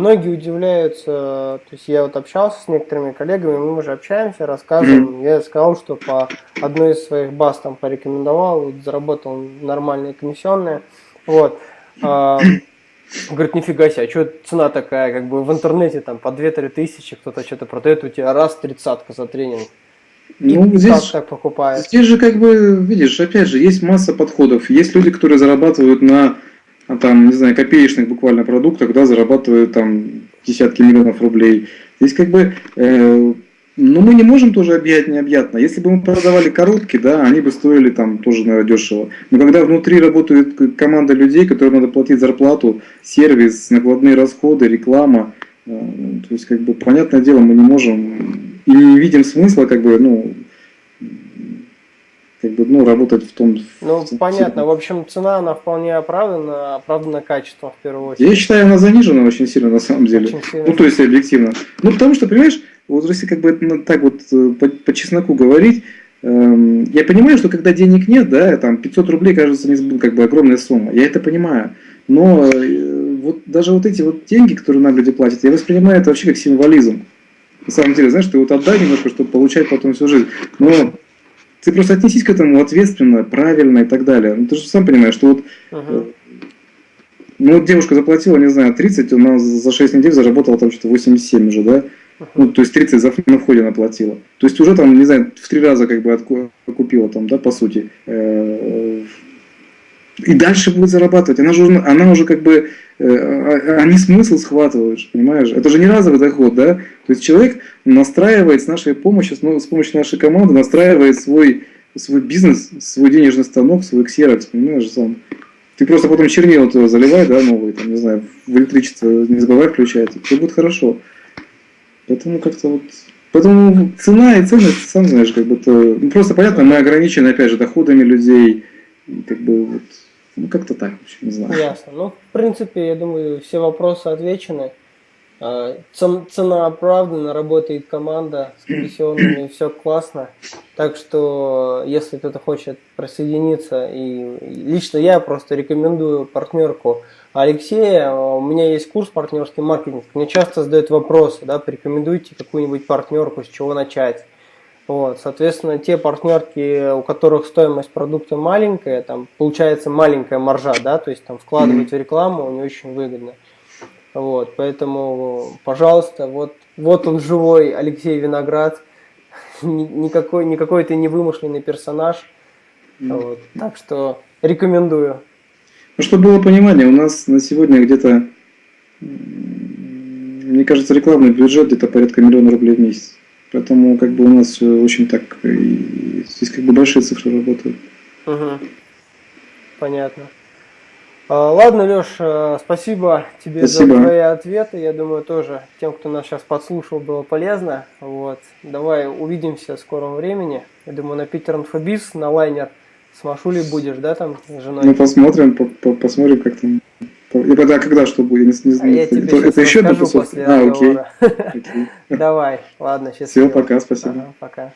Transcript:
многие удивляются, то есть я вот общался с некоторыми коллегами, мы уже общаемся, рассказываем, я сказал, что по одной из своих баз там порекомендовал, вот, заработал нормальные комиссионные, вот. А, говорит, нифига себе, а что цена такая, как бы в интернете там по 2-3 тысячи кто-то что-то продает, у тебя раз тридцатка за тренинг. И ну, здесь, так покупает. Здесь же, как бы, видишь, опять же, есть масса подходов. Есть люди, которые зарабатывают на там, не знаю, копеечных буквально продуктах, да, зарабатывают там десятки миллионов рублей. Здесь как бы, э, ну мы не можем тоже объять необъятно. Если бы мы продавали коробки, да, они бы стоили там тоже, наверное, дешево. Но когда внутри работает команда людей, которым надо платить зарплату, сервис, накладные расходы, реклама, э, то есть, как бы, понятное дело, мы не можем и не видим смысла, как бы, ну, бы, ну, работать в том... Ну, в, понятно. В общем, цена, она вполне оправдана, оправдана качеством в первую очередь. Я считаю, она занижена очень сильно, на самом деле. Очень сильно. Ну, то есть, объективно. Ну, потому что, понимаешь, вот если как бы ну, так вот э, по, по чесноку говорить, эм, я понимаю, что когда денег нет, да, там 500 рублей кажется не как бы огромная сумма. Я это понимаю. Но э, вот даже вот эти вот деньги, которые нам люди платят, я воспринимаю это вообще как символизм. На самом деле, знаешь, ты вот отдай немножко, чтобы получать потом всю жизнь. Но ты просто отнесись к этому ответственно, правильно и так далее. Ну, ты же сам понимаешь, что вот, uh-huh. ну, вот девушка заплатила, не знаю, 30, она за 6 недель заработала там что-то 87 уже, да? Uh-huh. Ну, то есть 30 за, на входе она платила. То есть уже там, не знаю, в три раза как бы окупила там, да, по сути. Э, и дальше будет зарабатывать. Она же, она уже как бы, э, а, они смысл схватывают, понимаешь? Это же не разовый доход, да? То есть человек настраивает с нашей помощью, с помощью нашей команды, настраивает свой, свой бизнес, свой денежный станок, свой ксерокс, понимаешь, сам. Ты просто потом чернила туда заливай, да, новый, там, не знаю, в электричество не забывай включать, все будет хорошо. Поэтому как-то вот Поэтому цена и ценность, сам знаешь, как бы то, ну, просто понятно, мы ограничены, опять же, доходами людей, как бы вот ну, как-то так, в общем, не знаю. Ясно. Ну, в принципе, я думаю, все вопросы отвечены. А, цена оправдана, работает команда с комиссионными, все классно. Так что, если кто-то хочет присоединиться, и лично я просто рекомендую партнерку Алексея. У меня есть курс партнерский маркетинг. Мне часто задают вопросы, да, порекомендуйте какую-нибудь партнерку, с чего начать. Вот, соответственно, те партнерки, у которых стоимость продукта маленькая, там получается маленькая маржа, да, то есть там вкладывать в рекламу не очень выгодно. Вот, поэтому, пожалуйста, вот, вот он живой Алексей Виноград, никакой, никакой это не вымышленный персонаж. Вот, так что рекомендую. Ну, чтобы было понимание, у нас на сегодня где-то, мне кажется, рекламный бюджет где-то порядка миллиона рублей в месяц. Поэтому как бы у нас все очень так, и здесь как бы большие цифры работают. Угу. Понятно. А, ладно, Леш, э, спасибо тебе спасибо. за твои ответы. Я думаю, тоже тем, кто нас сейчас подслушал, было полезно. Вот. Давай увидимся в скором времени. Я думаю, на Питер Инфобиз, на лайнер с Машулей будешь, да, там, с женой? Ну, посмотрим, по -по посмотрим, как там и когда, когда что будет? Не, не, а я тебе это, это еще после А, окей. окей. Давай, ладно, счастливо. Все, пока, спасибо. Ага, пока.